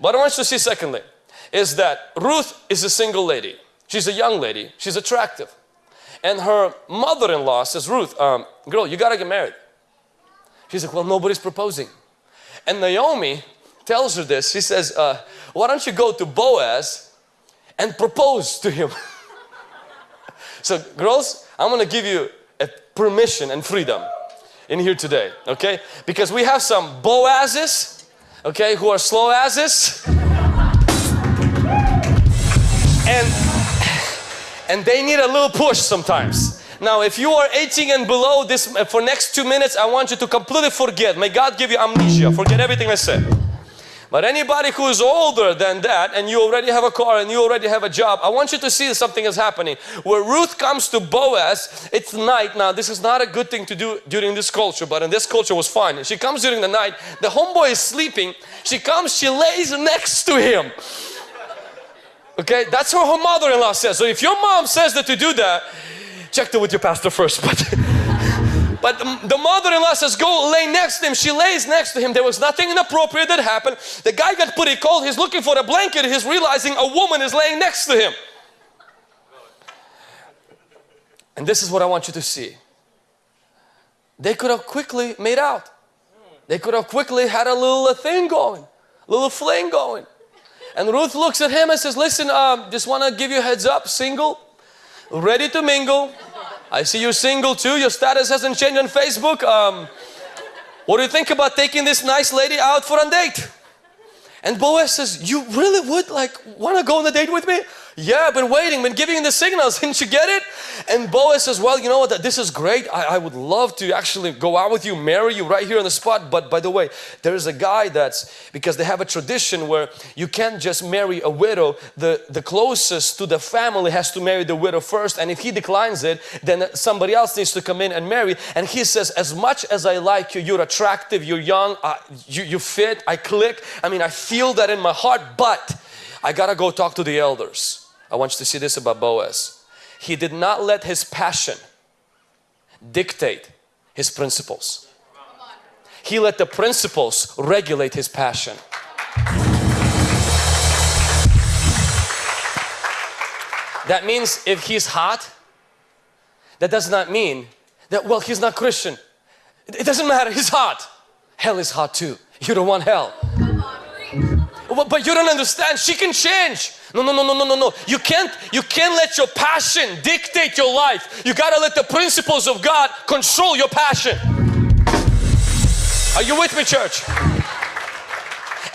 But I want you to see secondly, is that Ruth is a single lady. She's a young lady. She's attractive. And her mother-in-law says, Ruth, um, girl, you got to get married. She's like, well, nobody's proposing. And Naomi tells her this. She says, uh, why don't you go to Boaz and propose to him? so girls, I'm going to give you a permission and freedom in here today, okay? Because we have some Boazes, okay, who are slow asses. and, and they need a little push sometimes. Now, if you are 18 and below this, uh, for next two minutes, I want you to completely forget. May God give you amnesia. Forget everything I said. But anybody who is older than that and you already have a car and you already have a job, I want you to see something is happening. Where Ruth comes to Boaz, it's night. Now this is not a good thing to do during this culture, but in this culture was fine. She comes during the night, the homeboy is sleeping. She comes, she lays next to him. Okay, that's what her mother-in-law says. So if your mom says that to do that, check it with your pastor first. But but the mother-in-law says, go lay next to him. She lays next to him. There was nothing inappropriate that happened. The guy got pretty cold. He's looking for a blanket. He's realizing a woman is laying next to him. And this is what I want you to see. They could have quickly made out. They could have quickly had a little thing going, a little fling going. And Ruth looks at him and says, listen, um, just want to give you a heads up, single, ready to mingle. I see you're single too. Your status hasn't changed on Facebook. Um, what do you think about taking this nice lady out for a date? And Boaz says, you really would like want to go on a date with me? Yeah, I've been waiting, been giving the signals. Didn't you get it? And Boaz says, well, you know what? This is great. I, I, would love to actually go out with you, marry you right here on the spot. But by the way, there is a guy that's, because they have a tradition where you can't just marry a widow. The, the closest to the family has to marry the widow first. And if he declines it, then somebody else needs to come in and marry. And he says, as much as I like you, you're attractive, you're young, uh, you, you fit, I click. I mean, I feel that in my heart, but I gotta go talk to the elders. I want you to see this about Boaz. He did not let his passion dictate his principles. He let the principles regulate his passion. That means if he's hot, that does not mean that, well, he's not Christian. It doesn't matter, he's hot. Hell is hot too. You don't want hell. But you don't understand, she can change. No, no, no, no, no, no, no. You can't, you can't let your passion dictate your life. You got to let the principles of God control your passion. Are you with me, church?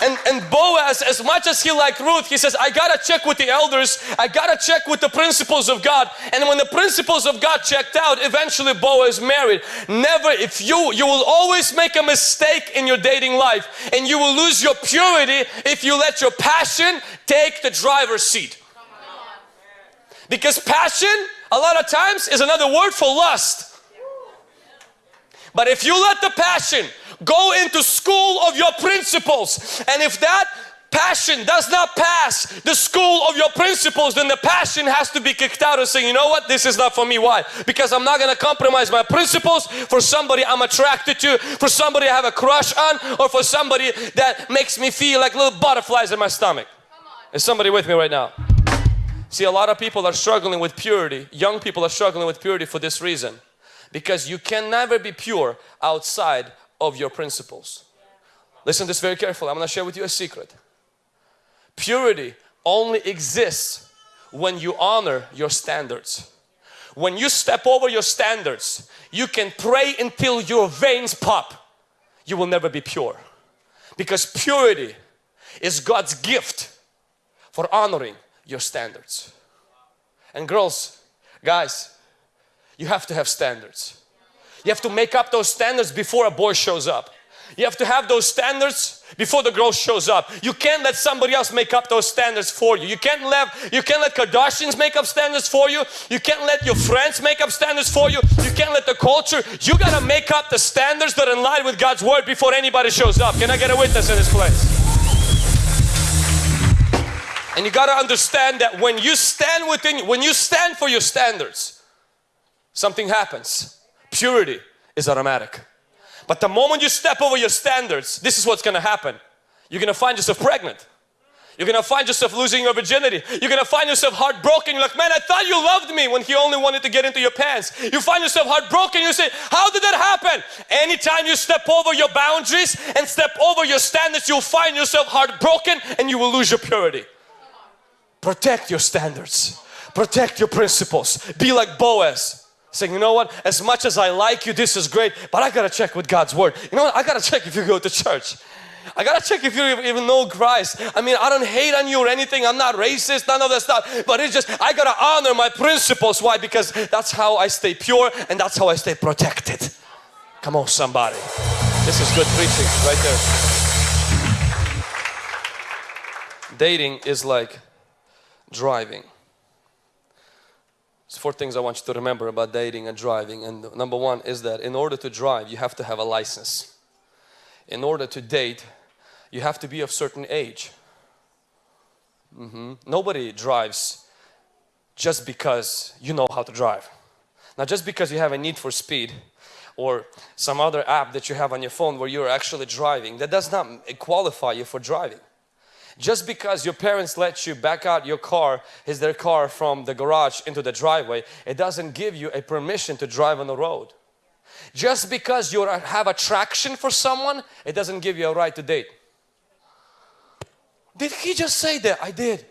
And, and Boaz, as much as he liked Ruth, he says, I gotta check with the elders, I gotta check with the principles of God. And when the principles of God checked out, eventually Boaz married. Never, if you, you will always make a mistake in your dating life and you will lose your purity if you let your passion take the driver's seat. Because passion, a lot of times, is another word for lust. But if you let the passion go into school of your principles. And if that passion does not pass the school of your principles then the passion has to be kicked out and saying, you know what? This is not for me. Why? Because I'm not gonna compromise my principles for somebody I'm attracted to for somebody I have a crush on or for somebody that makes me feel like little butterflies in my stomach. Is somebody with me right now? See a lot of people are struggling with purity. Young people are struggling with purity for this reason. Because you can never be pure outside of your principles. Listen this very carefully. I'm going to share with you a secret. Purity only exists when you honor your standards. When you step over your standards, you can pray until your veins pop. You will never be pure. Because purity is God's gift for honoring your standards. And girls, guys, you have to have standards. You have to make up those standards before a boy shows up. You have to have those standards before the girl shows up. You can't let somebody else make up those standards for you. You can't let you can't let Kardashians make up standards for you. You can't let your friends make up standards for you. You can't let the culture. You gotta make up the standards that are in line with God's word before anybody shows up. Can I get a witness in this place? And you gotta understand that when you stand within when you stand for your standards, something happens purity is automatic. But the moment you step over your standards, this is what's going to happen. You're going to find yourself pregnant. You're gonna find yourself losing your virginity. You're gonna find yourself heartbroken. You're like, man, I thought you loved me when he only wanted to get into your pants. You find yourself heartbroken. You say, how did that happen? Anytime you step over your boundaries and step over your standards, you'll find yourself heartbroken and you will lose your purity. Protect your standards. Protect your principles. Be like Boaz. Saying, you know what, as much as I like you, this is great, but I gotta check with God's Word. You know what, I gotta check if you go to church. I gotta check if you even know Christ. I mean, I don't hate on you or anything. I'm not racist, none of that stuff. But it's just, I gotta honor my principles. Why? Because that's how I stay pure and that's how I stay protected. Come on, somebody. This is good preaching right there. Dating is like driving. Four things I want you to remember about dating and driving. And number one is that in order to drive, you have to have a license. In order to date, you have to be of certain age. Mm -hmm. Nobody drives just because you know how to drive. Now just because you have a need for speed or some other app that you have on your phone where you're actually driving, that does not qualify you for driving. Just because your parents let you back out your car, is their car from the garage into the driveway, it doesn't give you a permission to drive on the road. Just because you have attraction for someone, it doesn't give you a right to date. Did he just say that? I did.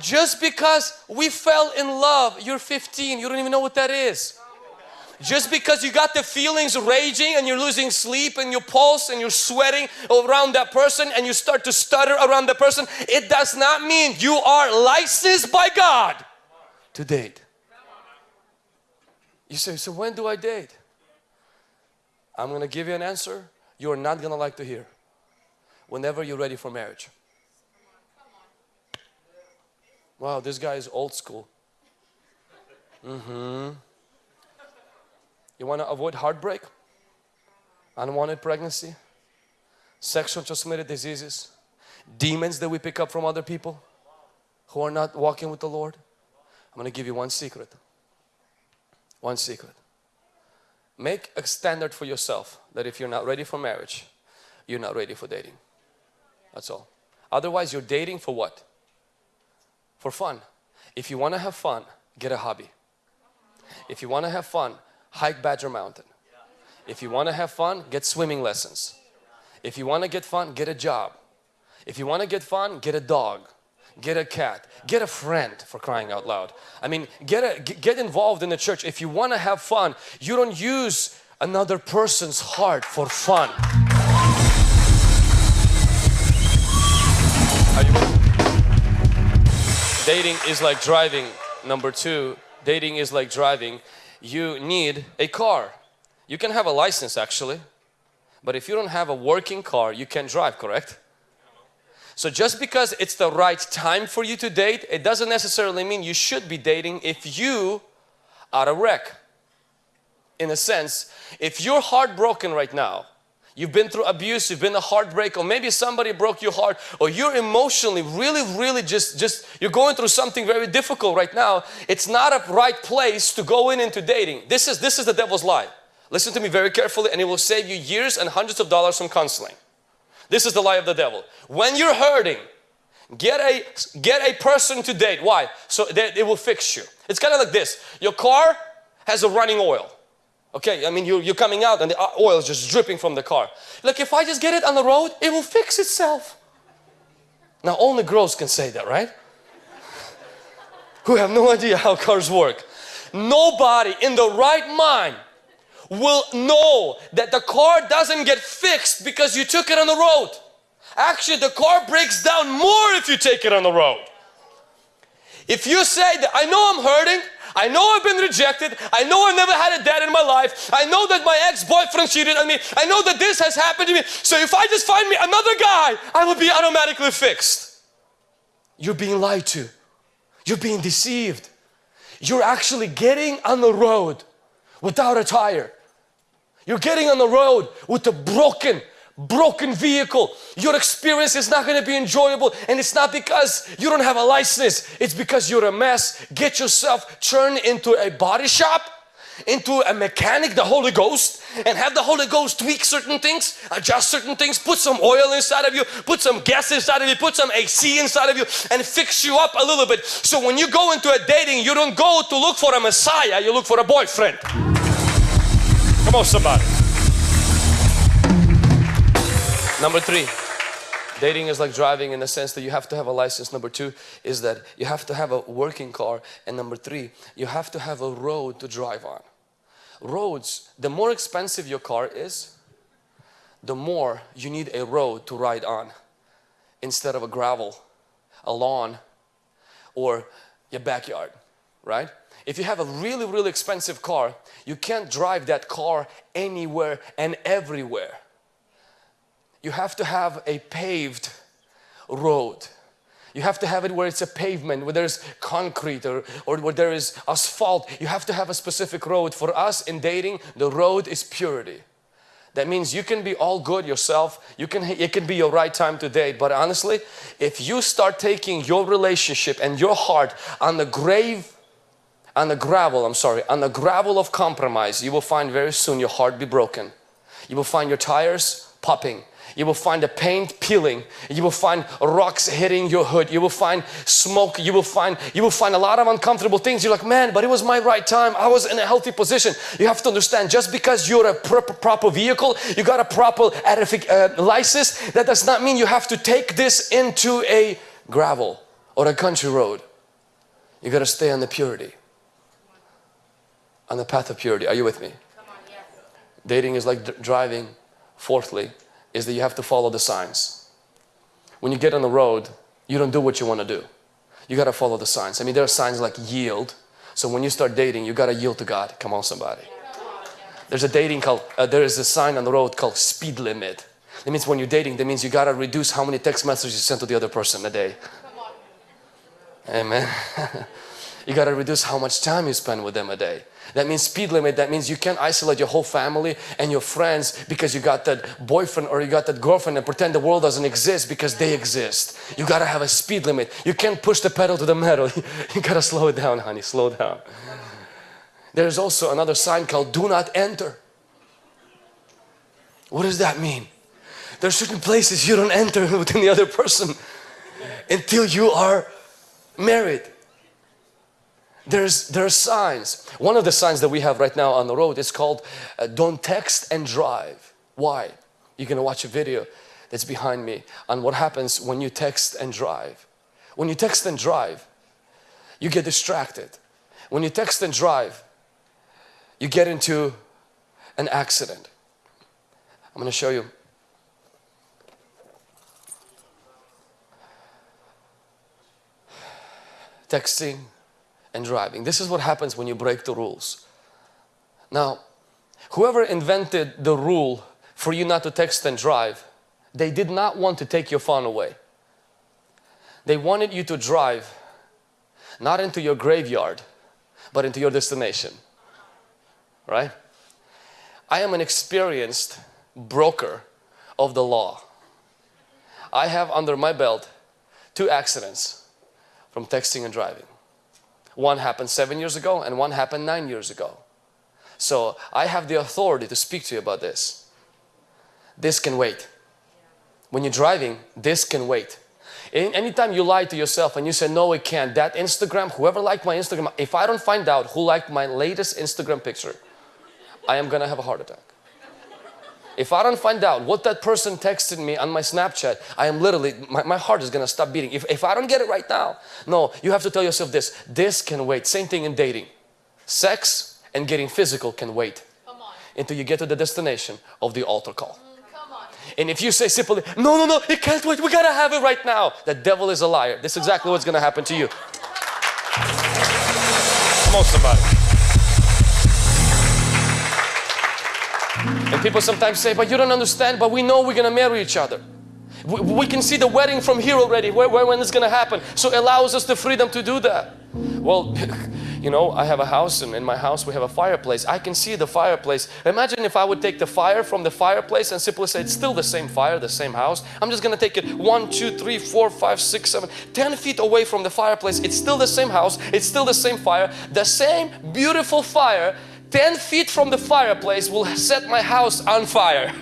Just because we fell in love, you're 15, you don't even know what that is. Just because you got the feelings raging and you're losing sleep and your pulse and you're sweating around that person and you start to stutter around that person, it does not mean you are licensed by God to date. You say, so when do I date? I'm going to give you an answer you're not going to like to hear whenever you're ready for marriage. Wow, this guy is old school. Mm-hmm. You want to avoid heartbreak, unwanted pregnancy, sexual transmitted diseases, demons that we pick up from other people who are not walking with the Lord. I'm going to give you one secret. One secret. Make a standard for yourself that if you're not ready for marriage, you're not ready for dating. That's all. Otherwise, you're dating for what? For fun. If you want to have fun, get a hobby. If you want to have fun, hike Badger Mountain. If you want to have fun, get swimming lessons. If you want to get fun, get a job. If you want to get fun, get a dog, get a cat, get a friend for crying out loud. I mean, get, a, get involved in the church. If you want to have fun, you don't use another person's heart for fun. Dating is like driving. Number two, dating is like driving. You need a car. You can have a license actually, but if you don't have a working car, you can drive, correct? So just because it's the right time for you to date, it doesn't necessarily mean you should be dating if you are a wreck. In a sense, if you're heartbroken right now, You've been through abuse, you've been a heartbreak, or maybe somebody broke your heart, or you're emotionally really, really just, just, you're going through something very difficult right now. It's not a right place to go in into dating. This is, this is the devil's lie. Listen to me very carefully and it will save you years and hundreds of dollars from counseling. This is the lie of the devil. When you're hurting, get a, get a person to date. Why? So that it will fix you. It's kind of like this. Your car has a running oil. Okay, I mean, you're, you're coming out and the uh, oil is just dripping from the car. Like, if I just get it on the road, it will fix itself. Now, only girls can say that, right? Who have no idea how cars work. Nobody in the right mind will know that the car doesn't get fixed because you took it on the road. Actually, the car breaks down more if you take it on the road. If you say that, I know I'm hurting, I know I've been rejected. I know I've never had a dad in my life. I know that my ex-boyfriend cheated on me. I know that this has happened to me. So if I just find me another guy, I will be automatically fixed. You're being lied to. You're being deceived. You're actually getting on the road without a tire. You're getting on the road with a broken, broken vehicle. Your experience is not going to be enjoyable and it's not because you don't have a license. It's because you're a mess. Get yourself turned into a body shop into a mechanic, the Holy Ghost, and have the Holy Ghost tweak certain things, adjust certain things, put some oil inside of you, put some gas inside of you, put some AC inside of you, and fix you up a little bit. So when you go into a dating, you don't go to look for a Messiah, you look for a boyfriend. Come on, somebody. Number three. Dating is like driving in the sense that you have to have a license. Number two is that you have to have a working car. And number three, you have to have a road to drive on. Roads, the more expensive your car is, the more you need a road to ride on instead of a gravel, a lawn, or your backyard, right? If you have a really, really expensive car, you can't drive that car anywhere and everywhere you have to have a paved road. You have to have it where it's a pavement, where there's concrete or, or where there is asphalt. You have to have a specific road. For us in dating, the road is purity. That means you can be all good yourself. You can, it can be your right time to date. But honestly, if you start taking your relationship and your heart on the grave, on the gravel, I'm sorry, on the gravel of compromise, you will find very soon your heart be broken. You will find your tires popping you will find the paint peeling. You will find rocks hitting your hood. You will find smoke. You will find you will find a lot of uncomfortable things. You're like, man, but it was my right time. I was in a healthy position. You have to understand, just because you're a proper, proper vehicle, you got a proper uh, license, that does not mean you have to take this into a gravel or a country road. You got to stay on the purity, on the path of purity. Are you with me? On. Dating is like driving. Fourthly, is that you have to follow the signs. When you get on the road, you don't do what you want to do. You got to follow the signs. I mean, there are signs like yield. So when you start dating, you got to yield to God. Come on, somebody. There's a dating called, uh, there is a sign on the road called speed limit. That means when you're dating, that means you got to reduce how many text messages you send to the other person a day. Amen. you got to reduce how much time you spend with them a day. That means speed limit. That means you can't isolate your whole family and your friends because you got that boyfriend or you got that girlfriend and pretend the world doesn't exist because they exist. You got to have a speed limit. You can't push the pedal to the metal. you got to slow it down, honey. Slow down. There's also another sign called do not enter. What does that mean? There are certain places you don't enter within the other person until you are married there's there are signs. One of the signs that we have right now on the road is called uh, don't text and drive. Why? You're gonna watch a video that's behind me on what happens when you text and drive. When you text and drive you get distracted. When you text and drive you get into an accident. I'm going to show you. Texting and driving. This is what happens when you break the rules. Now, whoever invented the rule for you not to text and drive, they did not want to take your phone away. They wanted you to drive not into your graveyard, but into your destination. Right? I am an experienced broker of the law. I have under my belt two accidents from texting and driving. One happened seven years ago and one happened nine years ago. So I have the authority to speak to you about this. This can wait. When you're driving, this can wait. Anytime you lie to yourself and you say, no, it can't, that Instagram, whoever liked my Instagram, if I don't find out who liked my latest Instagram picture, I am gonna have a heart attack. If I don't find out what that person texted me on my Snapchat, I am literally, my, my heart is gonna stop beating. If, if I don't get it right now, no, you have to tell yourself this, this can wait. Same thing in dating. Sex and getting physical can wait until you get to the destination of the altar call. Mm, and if you say simply, no, no, no, it can't wait, we gotta have it right now. The devil is a liar. This is exactly what's gonna happen to you. Come on, somebody. And people sometimes say, but you don't understand, but we know we're going to marry each other. We, we, can see the wedding from here already, where, where, when it's going to happen. So it allows us the freedom to do that. Well, you know, I have a house and in my house we have a fireplace. I can see the fireplace. Imagine if I would take the fire from the fireplace and simply say, it's still the same fire, the same house. I'm just going to take it one, two, three, four, five, six, seven, ten feet away from the fireplace. It's still the same house. It's still the same fire. The same beautiful fire 10 feet from the fireplace will set my house on fire.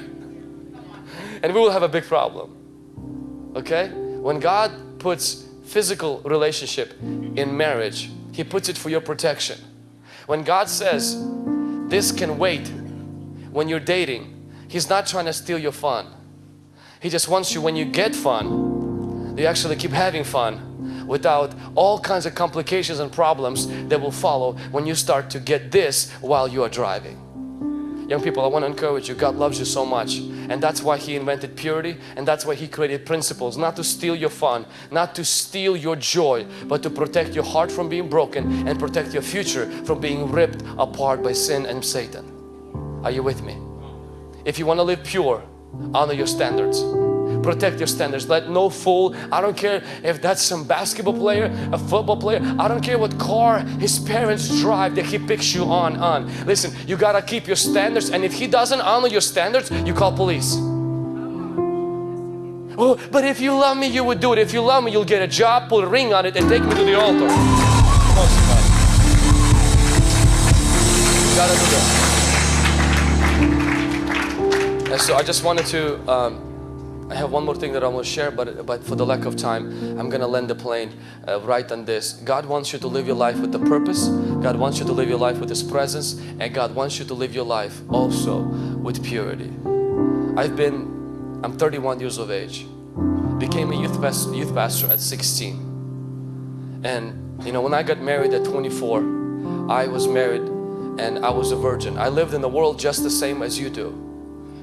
And we will have a big problem. Okay? When God puts physical relationship in marriage, He puts it for your protection. When God says, this can wait when you're dating, He's not trying to steal your fun. He just wants you when you get fun, you actually keep having fun without all kinds of complications and problems that will follow when you start to get this while you are driving. Young people, I want to encourage you. God loves you so much. And that's why He invented purity and that's why He created principles. Not to steal your fun, not to steal your joy, but to protect your heart from being broken and protect your future from being ripped apart by sin and Satan. Are you with me? If you want to live pure, honor your standards protect your standards. Let no fool I don't care if that's some basketball player a football player I don't care what car his parents drive that he picks you on on. Listen you gotta keep your standards and if he doesn't honor your standards you call police. Oh but if you love me you would do it. If you love me you'll get a job put a ring on it and take me to the altar. Gotta do that. And so I just wanted to um, I have one more thing that I want to share, but, but for the lack of time, I'm going to land the plane uh, right on this. God wants you to live your life with a purpose. God wants you to live your life with His presence. And God wants you to live your life also with purity. I've been, I'm 31 years of age. Became a youth, pastor, youth pastor at 16. And you know, when I got married at 24, I was married and I was a virgin. I lived in the world just the same as you do.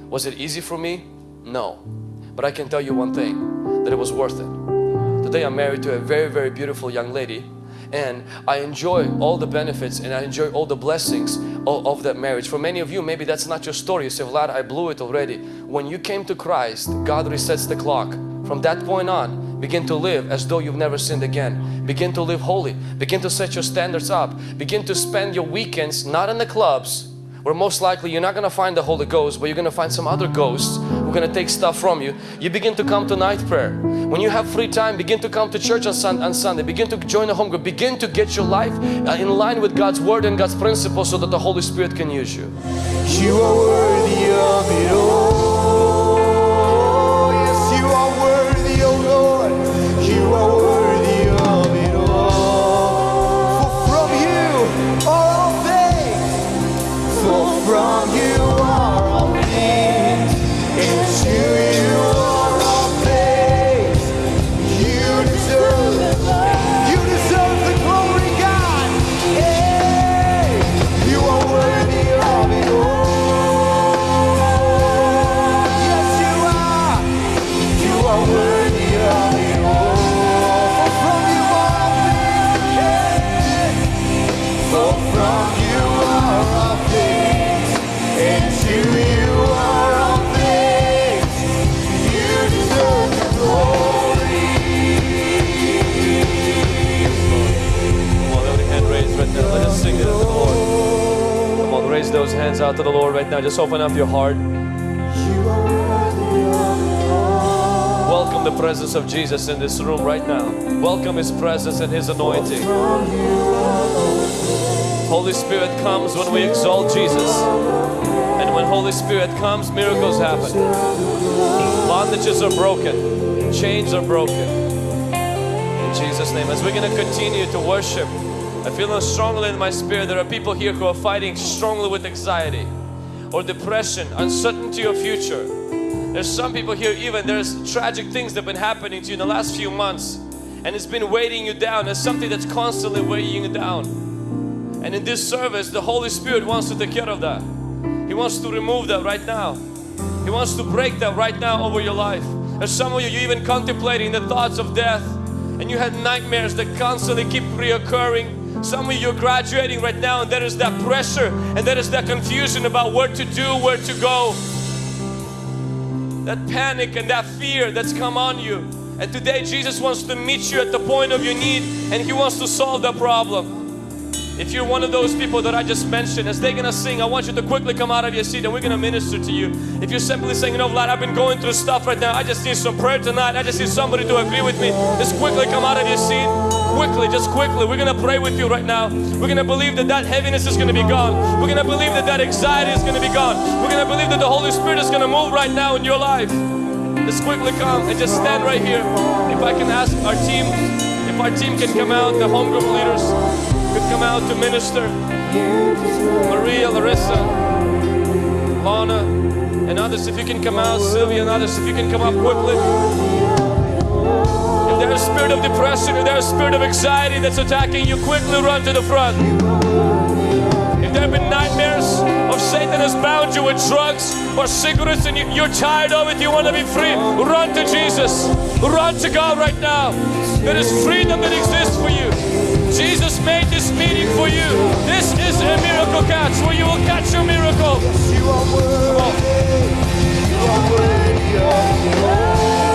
Was it easy for me? No. But I can tell you one thing, that it was worth it. Today I'm married to a very, very beautiful young lady and I enjoy all the benefits and I enjoy all the blessings of, of, that marriage. For many of you, maybe that's not your story. You say, Vlad, I blew it already. When you came to Christ, God resets the clock. From that point on, begin to live as though you've never sinned again. Begin to live holy. Begin to set your standards up. Begin to spend your weekends not in the clubs, where most likely you're not going to find the Holy Ghost, but you're going to find some other ghosts who are going to take stuff from you. You begin to come to night prayer. When you have free time, begin to come to church on, sun on Sunday. Begin to join a home group. Begin to get your life uh, in line with God's Word and God's principles so that the Holy Spirit can use you. You are worthy of it all. Now. Just open up your heart. Welcome the presence of Jesus in this room right now. Welcome His presence and His anointing. Holy Spirit comes when we exalt Jesus. And when Holy Spirit comes, miracles happen. Bondages are broken. Chains are broken. In Jesus' name. As we're going to continue to worship, I feel strongly in my spirit there are people here who are fighting strongly with anxiety or depression, uncertainty of future. There's some people here even there's tragic things that have been happening to you in the last few months and it's been weighing you down. There's something that's constantly weighing you down. And in this service, the Holy Spirit wants to take care of that. He wants to remove that right now. He wants to break that right now over your life. There's some of you, you even contemplating the thoughts of death and you had nightmares that constantly keep reoccurring. Some of you are graduating right now and there is that pressure and there is that confusion about where to do, where to go. That panic and that fear that's come on you. And today Jesus wants to meet you at the point of your need and He wants to solve that problem. If you're one of those people that I just mentioned, as they're gonna sing, I want you to quickly come out of your seat and we're gonna minister to you. If you're simply saying, you oh, know, Vlad, I've been going through stuff right now, I just need some prayer tonight, I just need somebody to agree with me, just quickly come out of your seat. Quickly, just quickly, we're gonna pray with you right now. We're gonna believe that that heaviness is gonna be gone. We're gonna believe that that anxiety is gonna be gone. We're gonna believe that the Holy Spirit is gonna move right now in your life. Just quickly come and just stand right here. If I can ask our team, if our team can come out, the home group leaders could come out to minister. Maria, Larissa, Lana, and others, if you can come out, Sylvia and others, if you can come up quickly. If there's a spirit of depression, if there's a spirit of anxiety that's attacking you, quickly run to the front. If there have been nightmares of Satan has bound you with drugs or cigarettes and you, you're tired of it, you want to be free, run to Jesus. Run to God right now. There is freedom that exists for you. Jesus made this meeting for you. This is a miracle catch where you will catch your miracle. You are worthy. You are worthy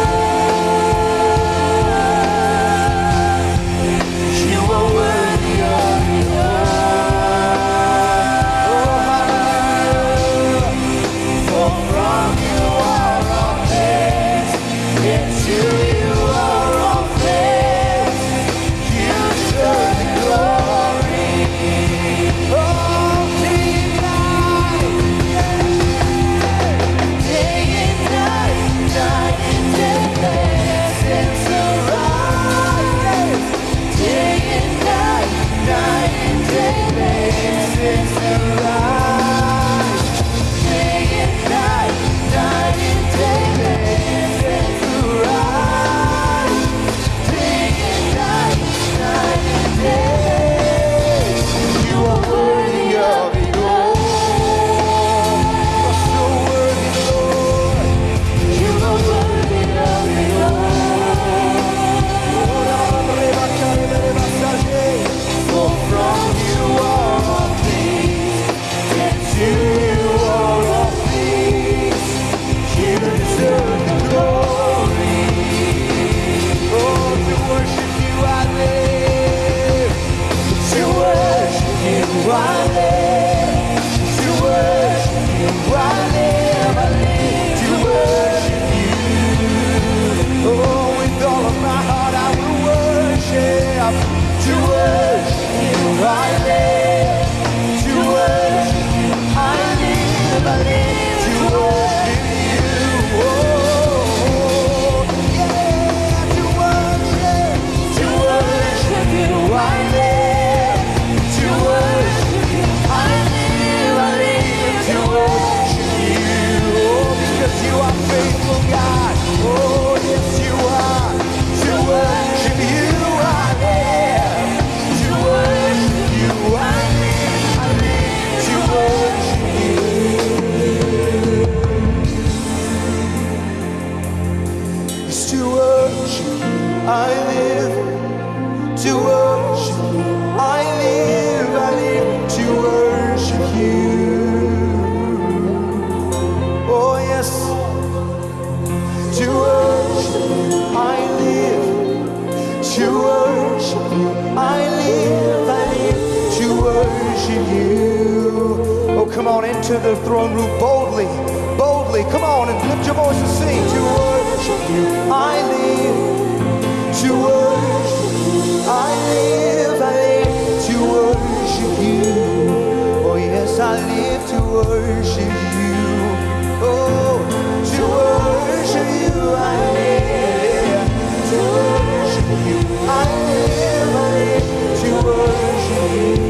you. Oh, come on into the throne room boldly. Boldly. Come on and lift your voice and sing. To worship you I live. To worship you I live. I live to worship you. Oh, yes, I live to worship you. Oh, to worship you, I live. To worship you, I live. I live to worship you.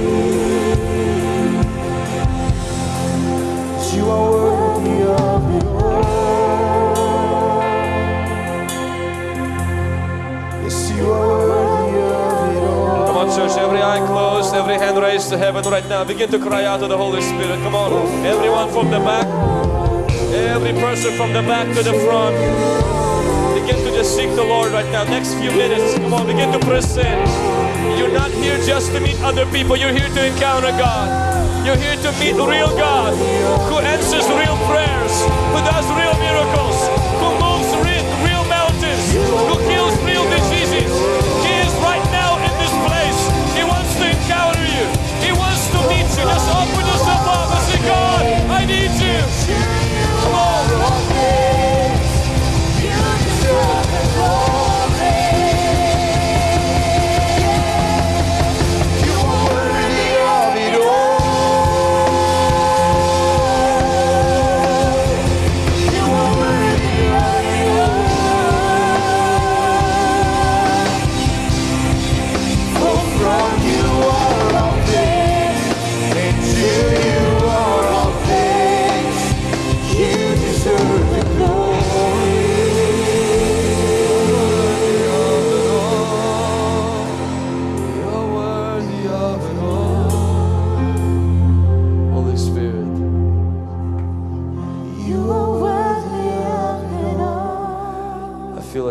To heaven right now. Begin to cry out to the Holy Spirit. Come on, everyone from the back, every person from the back to the front. Begin to just seek the Lord right now. Next few minutes, come on, begin to press in. You're not here just to meet other people, you're here to encounter God. You're here to meet real God who answers real prayers, who does real miracles,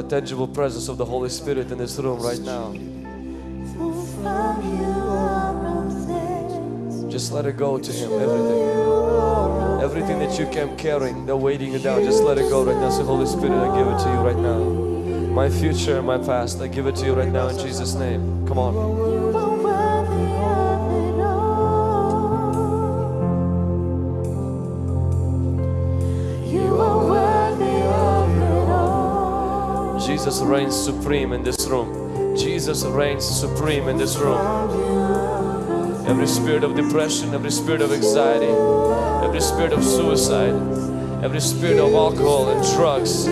tangible presence of the Holy Spirit in this room right now. Just let it go to Him, everything. Everything that you kept carrying, that weighting you down, just let it go right now. Say, Holy Spirit, I give it to you right now. My future and my past, I give it to you right now in Jesus' name. Come on. Reigns supreme in this room. Jesus reigns supreme in this room. Every spirit of depression, every spirit of anxiety, every spirit of suicide, every spirit of alcohol and drugs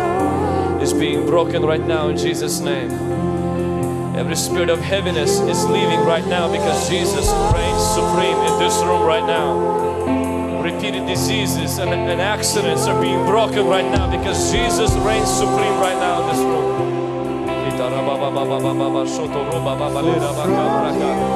is being broken right now in Jesus' name. Every spirit of heaviness is leaving right now because Jesus reigns supreme in this room right now. Repeated diseases and, and accidents are being broken right now because Jesus reigns supreme right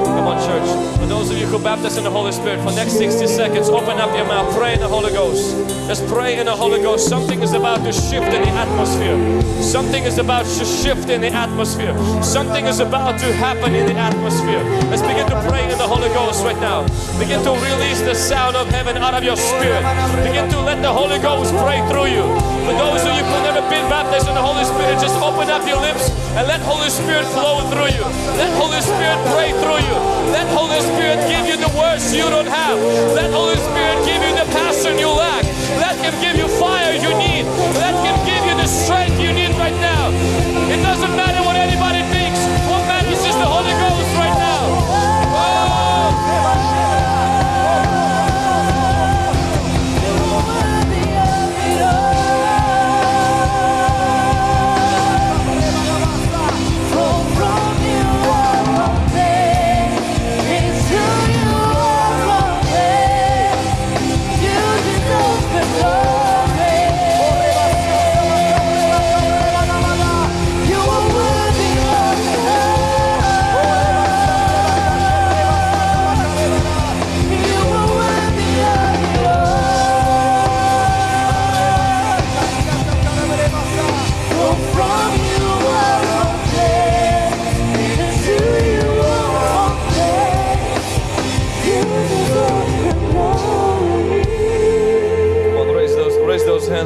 Come on, church. For those of you who are baptized in the Holy Spirit, for next 60 seconds, open up your mouth, pray in the Holy Ghost. Just pray in the Holy Ghost. Something is about to shift in the atmosphere. Something is about to shift in the atmosphere. Something is about to happen in the atmosphere. Let's begin to pray in the Holy Ghost right now. Begin to release the sound of heaven out of your spirit. Begin to let the Holy Ghost pray through you. For those of you who have never been baptized in the Holy Spirit, just open up your lips and let Holy Spirit flow through you. Let Holy Spirit pray through you. Let Holy Spirit give you the words you don't have. Let Holy Spirit give you the passion you lack. Let Him give you fire you need. Let Him give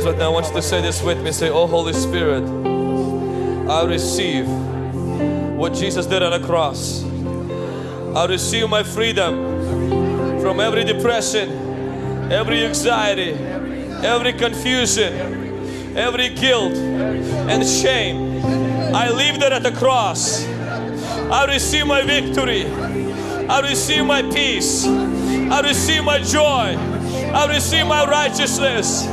hands right now. I want you to say this with me. Say, Oh Holy Spirit, I receive what Jesus did on the cross. I receive my freedom from every depression, every anxiety, every confusion, every guilt and shame. I leave that at the cross. I receive my victory. I receive my peace. I receive my joy. I receive my righteousness.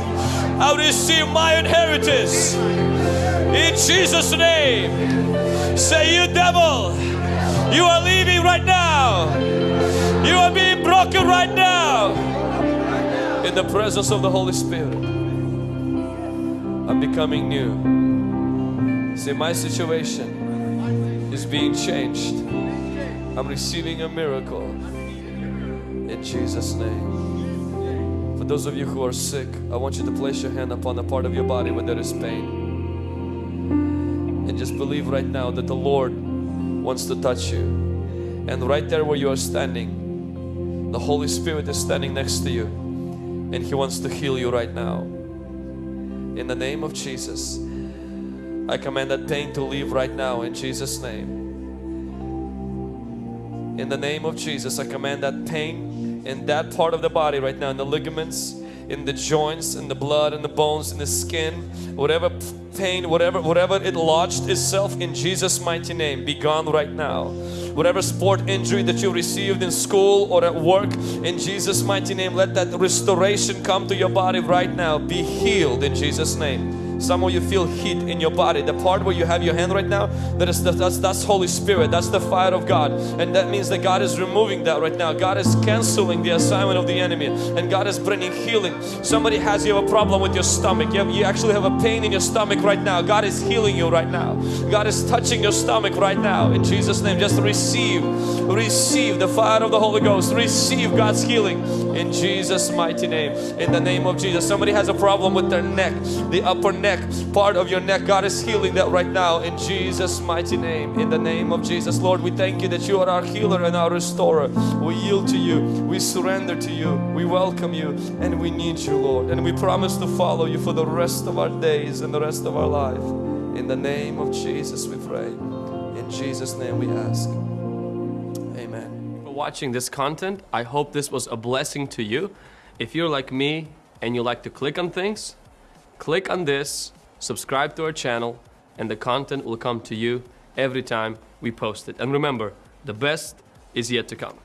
I receive my inheritance. In Jesus' name. Say, You devil, you are leaving right now. You are being broken right now. In the presence of the Holy Spirit, I'm becoming new. Say, My situation is being changed. I'm receiving a miracle in Jesus' name. Those of you who are sick, I want you to place your hand upon a part of your body where there is pain. And just believe right now that the Lord wants to touch you. And right there where you are standing, the Holy Spirit is standing next to you. And He wants to heal you right now. In the name of Jesus, I command that pain to leave right now in Jesus' name. In the name of Jesus, I command that pain in that part of the body right now, in the ligaments, in the joints, in the blood, in the bones, in the skin, whatever pain, whatever, whatever it lodged itself in Jesus' mighty name, be gone right now. Whatever sport injury that you received in school or at work, in Jesus' mighty name, let that restoration come to your body right now. Be healed in Jesus' name. Some of you feel heat in your body. The part where you have your hand right now, that is the, that's that's Holy Spirit. That's the fire of God, and that means that God is removing that right now. God is canceling the assignment of the enemy, and God is bringing healing. Somebody has you have a problem with your stomach. You, have, you actually have a pain in your stomach right now. God is healing you right now. God is touching your stomach right now. In Jesus' name, just receive, receive the fire of the Holy Ghost. Receive God's healing in Jesus' mighty name. In the name of Jesus. Somebody has a problem with their neck, the upper neck neck, part of your neck. God is healing that right now in Jesus' mighty name. In the name of Jesus, Lord, we thank you that you are our healer and our restorer. We yield to you, we surrender to you, we welcome you, and we need you, Lord. And we promise to follow you for the rest of our days and the rest of our life. In the name of Jesus, we pray. In Jesus' name, we ask. Amen. For watching this content, I hope this was a blessing to you. If you're like me and you like to click on things, click on this, subscribe to our channel, and the content will come to you every time we post it. And remember, the best is yet to come.